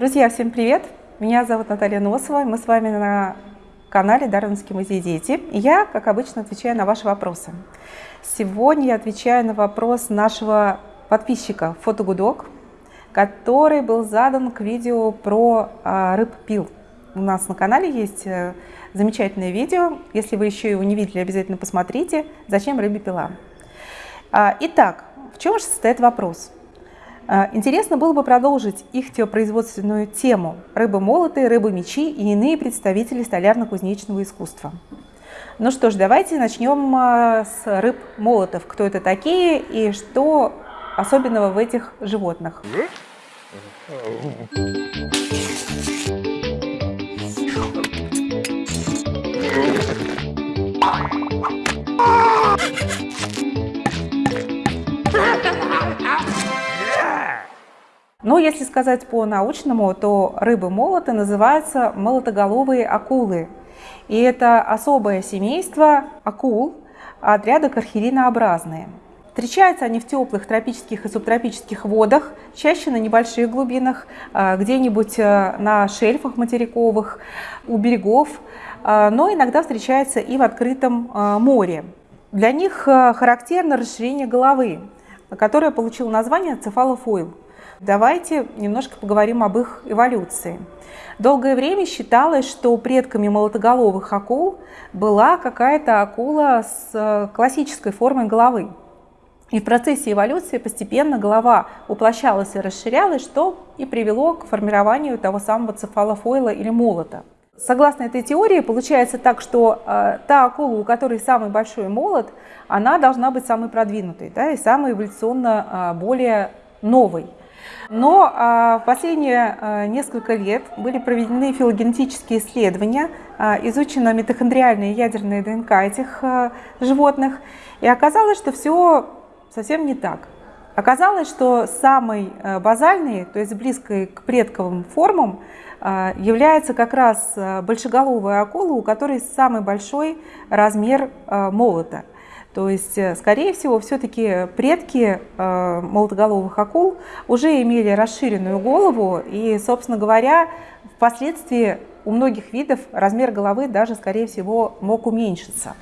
Друзья, всем привет! Меня зовут Наталья Носова, мы с вами на канале Дарвинский музей «Дети». И я, как обычно, отвечаю на ваши вопросы. Сегодня я отвечаю на вопрос нашего подписчика Фотогудок, который был задан к видео про а, рыб-пил. У нас на канале есть э, замечательное видео. Если вы еще его не видели, обязательно посмотрите. Зачем рыбе пила? А, итак, в чем же состоит вопрос? А, интересно было бы продолжить их теопроизводственную тему рыбы-молоты, рыбы-мечи и иные представители столярно-кузнечного искусства. Ну что ж, давайте начнем а, с рыб-молотов. Кто это такие и что особенного в этих животных? Если сказать по-научному, то рыбы-молоты называются молотоголовые акулы. И это особое семейство акул отряда кархеринообразные. Встречаются они в теплых тропических и субтропических водах, чаще на небольших глубинах, а, где-нибудь а, на шельфах материковых, у берегов, а, но иногда встречаются и в открытом море. Для них характерно расширение головы, которое получило название цефалофойл. Давайте немножко поговорим об их эволюции. Долгое время считалось, что предками молотоголовых акул была какая-то акула с э, классической формой головы. И в процессе эволюции постепенно голова уплощалась и расширялась, что и привело к формированию того самого цефалофойла или молота. Согласно этой теории, получается так, что э, та акула, у которой самый большой молот, она должна быть самой продвинутой да, и самой эволюционно э, более новой. Но а, в последние а, несколько лет были проведены филогенетические исследования, а, изучена митохондриальная и ядерная ДНК этих животных, и оказалось, что все совсем не так. Оказалось, что самой базальной, то есть близкой к предковым формам, является как раз большеголовая акула, у которой самый большой размер молота – то есть, э, скорее всего, все-таки предки э, молотоголовых акул уже имели расширенную голову, и, собственно говоря, впоследствии у многих видов размер головы даже, скорее всего, мог уменьшиться.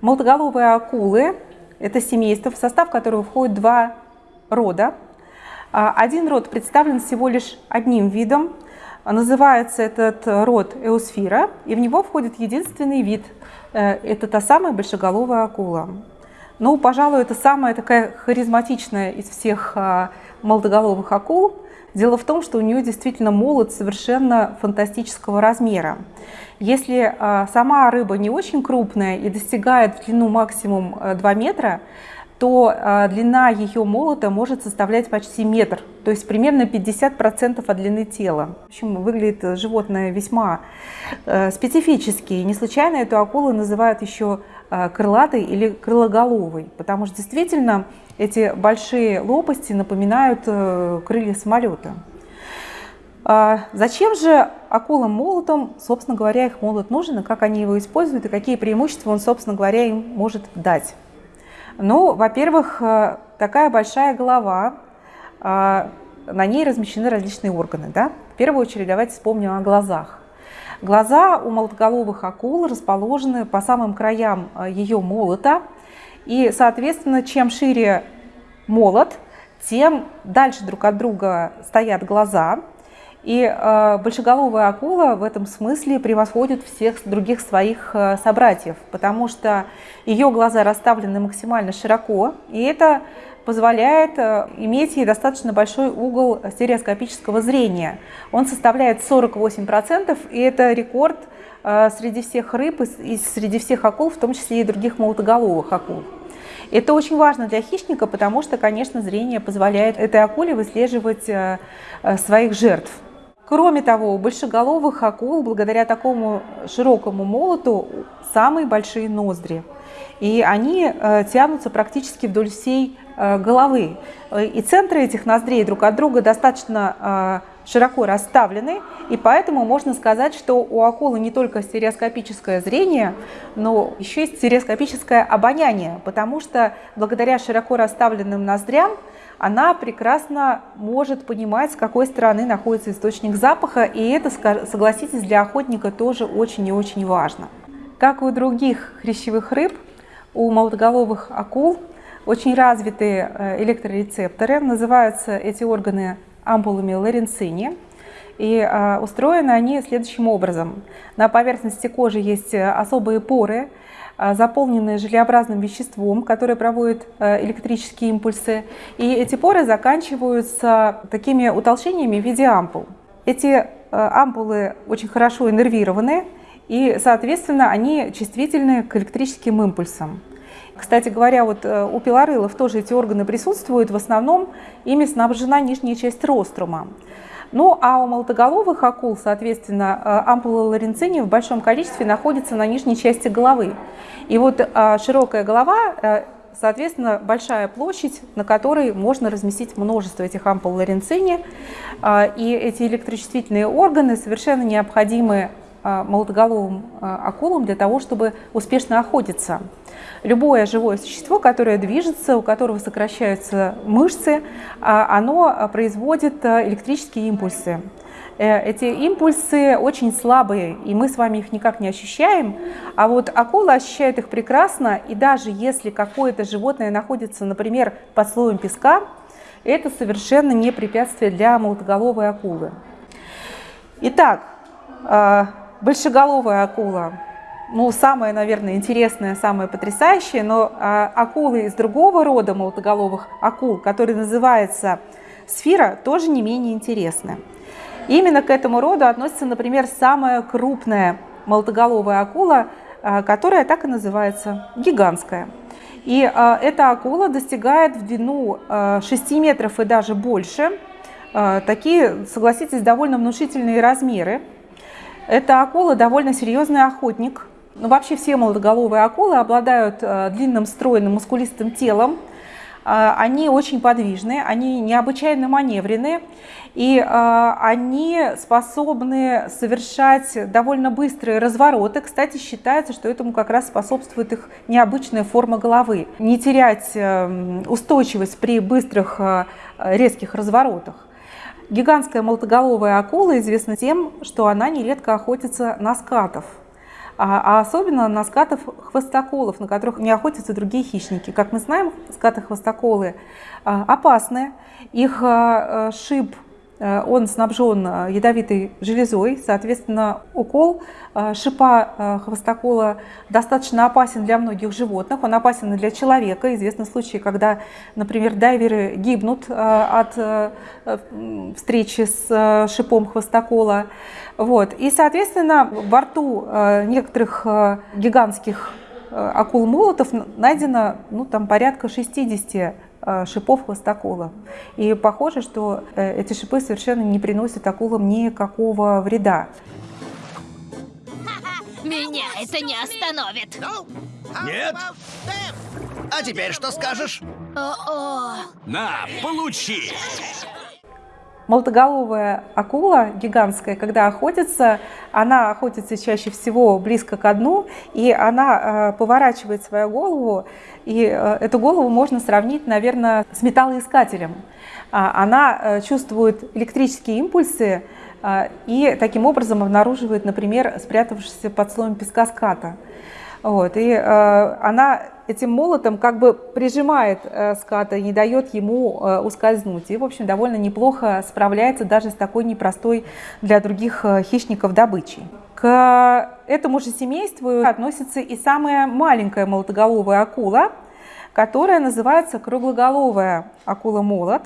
Молотоголовые акулы – это семейство, в состав которого входит два рода. А, один род представлен всего лишь одним видом, называется этот род эусфира, и в него входит единственный вид – Э, это та самая большеголовая акула. Ну, пожалуй, это самая такая харизматичная из всех а, молодоголовых акул. Дело в том, что у нее действительно молот совершенно фантастического размера. Если а, сама рыба не очень крупная и достигает в длину максимум 2 э, метра, то а, длина ее молота может составлять почти метр, то есть примерно 50% от длины тела. В общем, выглядит животное весьма э, специфически. не случайно эту акулу называют еще э, крылатой или крылоголовой, потому что действительно эти большие лопасти напоминают э, крылья самолета. А зачем же акулам молотом, собственно говоря, их молот нужен, и как они его используют, и какие преимущества он, собственно говоря, им может дать? Ну, во-первых, э, такая большая голова, э, на ней размещены различные органы. Да? В первую очередь давайте вспомним о глазах. Глаза у молотоголовых акул расположены по самым краям э, ее молота, и, соответственно, чем шире молот, тем дальше друг от друга стоят глаза, и э, большеголовая акула в этом смысле превосходит всех других своих э, собратьев, потому что ее глаза расставлены максимально широко, и это позволяет э, иметь ей достаточно большой угол стереоскопического зрения. Он составляет 48%, и это рекорд э, среди всех рыб и среди всех акул, в том числе и других молотоголовых акул. Это очень важно для хищника, потому что, конечно, зрение позволяет этой акуле выслеживать э, своих жертв. Кроме того, у большеголовых акул, благодаря такому широкому молоту, самые большие ноздри. И они э, тянутся практически вдоль всей э, головы. И центры этих ноздрей друг от друга достаточно широко расставлены, и поэтому можно сказать, что у акулы не только стереоскопическое зрение, но еще есть стереоскопическое обоняние, потому что благодаря широко расставленным ноздрям она прекрасно может понимать, с какой стороны находится источник запаха, и это, согласитесь, для охотника тоже очень и очень важно. Как у других хрящевых рыб, у молотоголовых акул очень развитые э, электрорецепторы. Называются эти органы ампулами Лоренцини. И э, устроены они следующим образом. На поверхности кожи есть э, особые поры, заполненные желеобразным веществом, которое проводит электрические импульсы. И эти поры заканчиваются такими утолщениями в виде ампул. Эти ампулы очень хорошо иннервированы, и, соответственно, они чувствительны к электрическим импульсам. Кстати говоря, вот э, у пилорылов тоже эти органы присутствуют, в основном ими снабжена нижняя часть рострума. Ну а у молотоголовых акул, соответственно, э, ампула ларинцини в большом количестве находится на нижней части головы. И вот э, широкая голова, соответственно, большая площадь, на которой можно разместить множество этих ампул ларинцини. И эти электрочувствительные органы совершенно необходимы молотоголовым акулам для того, чтобы успешно охотиться. Любое живое существо, которое движется, у которого сокращаются мышцы, а, оно производит э, электрические импульсы. Э, эти импульсы очень слабые, и мы с вами их никак не ощущаем, а вот акула ощущает их прекрасно, и даже если какое-то животное находится, например, под слоем песка, это совершенно не препятствие для молотоголовой акулы. Итак, э, большеголовая акула ну, самое, наверное, интересное, самое потрясающее, но а, акулы из другого рода молотоголовых акул, который называется сфера, тоже не менее интересны. Именно к этому роду относится, например, самая крупная молотоголовая акула, а, которая так и называется, гигантская. И а, эта акула достигает в длину а, 6 метров и даже больше. Такие, согласитесь, довольно внушительные размеры. Эта акула довольно серьезный охотник, ну, вообще все молодоголовые акулы обладают э, длинным, стройным, мускулистым телом. Э, они очень подвижны, они необычайно маневренные, и э, они способны совершать довольно быстрые развороты. Кстати, считается, что этому как раз способствует их необычная форма головы. Не терять устойчивость при быстрых резких разворотах. Гигантская молотоголовая акула известна тем, что она нередко охотится на скатов а, а особенно на скатов-хвостоколов, на которых не охотятся другие хищники. Как мы знаем, скаты-хвостоколы а, опасны, их а, шип он снабжен э, ядовитой железой, соответственно, укол э, шипа хвостокола достаточно опасен для многих животных, он опасен и для человека. Известны случаи, когда, например, дайверы гибнут от встречи с шипом хвостокола. Вот. И, соответственно, во рту некоторых гигантских акул-молотов найдено ну, там, порядка 60 Э, шипов хвостокола. И похоже, что э, эти шипы совершенно не приносят акулам никакого вреда. Меня это не остановит. Нет? А теперь что скажешь? О -о. На, получи! Молотоголовая акула гигантская, когда охотится, она охотится чаще всего близко к дну, и она э, поворачивает свою голову, и э, эту голову можно сравнить, наверное, с металлоискателем. А, она э, чувствует электрические импульсы и таким образом обнаруживает, например, спрятавшийся под слоем песка ската. Вот, и она этим молотом как бы прижимает э, ската не дает ему э, ускользнуть. И, в общем, довольно неплохо справляется даже с такой непростой для других э, хищников добычей. К этому же семейству относится и самая маленькая молотоголовая акула, которая называется круглоголовая акула-молот.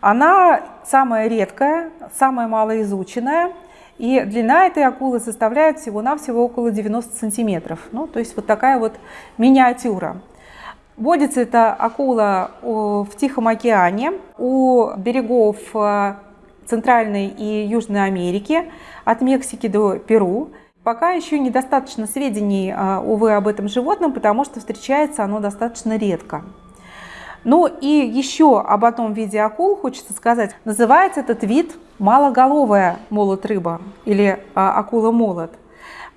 Она самая редкая, самая малоизученная, и длина этой акулы составляет всего-навсего около 90 сантиметров. Ну, то есть вот такая вот миниатюра. Водится эта акула в Тихом океане, у берегов э, Центральной и Южной Америки, от Мексики до Перу. Пока еще недостаточно сведений, э, увы, об этом животном, потому что встречается оно достаточно редко. Ну и еще об одном виде акул хочется сказать. Называется этот вид малоголовая молот-рыба или а, акула-молот.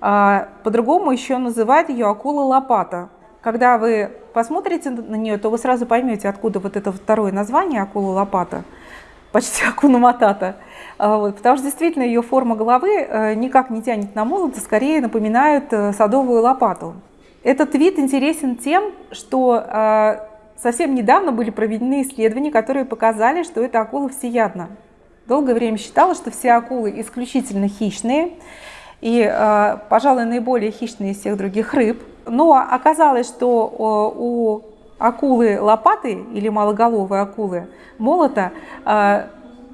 А, по-другому еще называют ее акула-лопата. Когда вы посмотрите на нее, то вы сразу поймете, откуда вот это второе название акула-лопата, почти акуна-матата. А, вот, потому что действительно ее форма головы э, никак не тянет на молот, а скорее напоминает э, садовую лопату. Этот вид интересен тем, что совсем недавно были проведены исследования, которые показали, что эта акула всеядна. Долгое время считалось, что все акулы исключительно хищные и, пожалуй, наиболее хищные из всех других рыб. Но оказалось, что у акулы лопаты или малоголовой акулы молота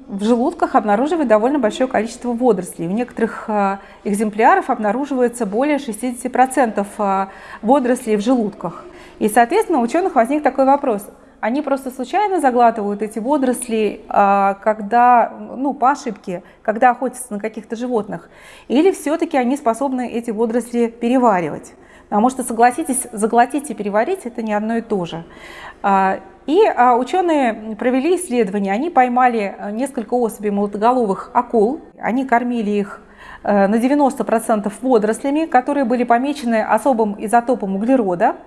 в желудках обнаруживают довольно большое количество водорослей. У некоторых э, экземпляров обнаруживается более 60% э, водорослей в желудках. И, соответственно, у ученых возник такой вопрос. Они просто случайно заглатывают эти водоросли, э, когда, ну, по ошибке, когда охотятся на каких-то животных? Или все-таки они способны эти водоросли переваривать? Потому что, согласитесь, заглотить и переварить – это не одно и то же. И а, ученые провели исследование, они поймали несколько особей молотоголовых акул, они кормили их э, на 90% водорослями, которые были помечены особым изотопом углерода,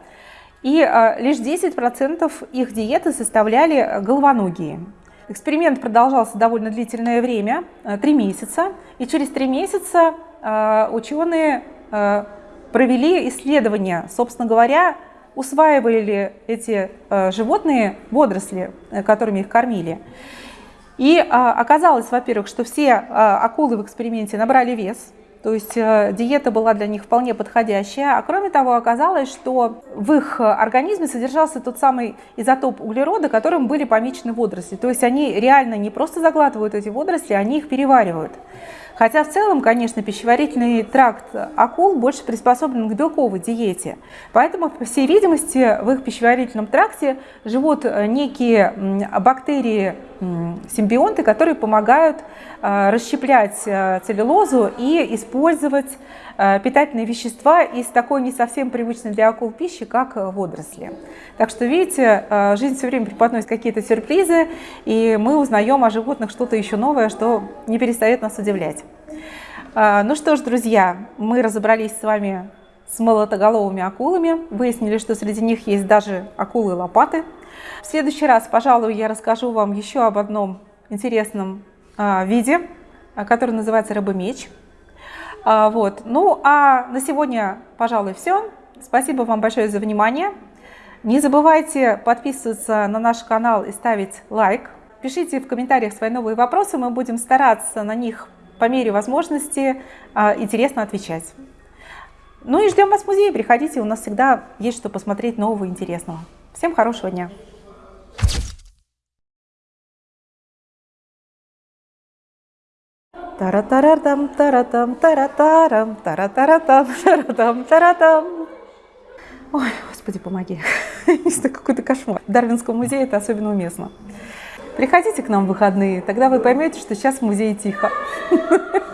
и э, лишь 10% их диеты составляли головоногие. Эксперимент продолжался довольно длительное время, три месяца, и через три месяца ученые провели исследование, собственно говоря, усваивали эти э, животные водоросли, э, которыми их кормили. И оказалось, во-первых, что все акулы в эксперименте набрали вес, то есть э, диета была для них вполне подходящая. А кроме того, оказалось, что в их организме содержался тот самый изотоп углерода, которым были помечены водоросли. То есть они реально не просто заглатывают эти водоросли, они их переваривают. Хотя в целом, конечно, пищеварительный тракт акул больше приспособлен к белковой диете. Поэтому, по всей видимости, в их пищеварительном тракте живут э, некие бактерии, симбионты, которые помогают э, расщеплять э, целлюлозу и использовать питательные вещества из такой не совсем привычной для акул пищи, как водоросли. Так что, видите, жизнь все время преподносит какие-то сюрпризы, и мы узнаем о животных что-то еще новое, что не перестает нас удивлять. А, ну что ж, друзья, мы разобрались с вами с молотоголовыми акулами, выяснили, что среди них есть даже акулы-лопаты. В следующий раз, пожалуй, я расскажу вам еще об одном интересном а, виде, а, который называется рыбомеч. Вот. Ну а на сегодня, пожалуй, все. Спасибо вам большое за внимание. Не забывайте подписываться на наш канал и ставить лайк. Пишите в комментариях свои новые вопросы, мы будем стараться на них по мере возможности а, интересно отвечать. Ну и ждем вас в музее, приходите, у нас всегда есть что посмотреть нового и интересного. Всем хорошего дня! Тара-таратам, таратам, таратарам, таратаратам, таратам, таратам. Ой, господи, помоги. Это какой-то кошмар. В Дарвинском музее это особенно уместно. Приходите к нам в выходные, тогда вы поймете, что сейчас в музее тихо.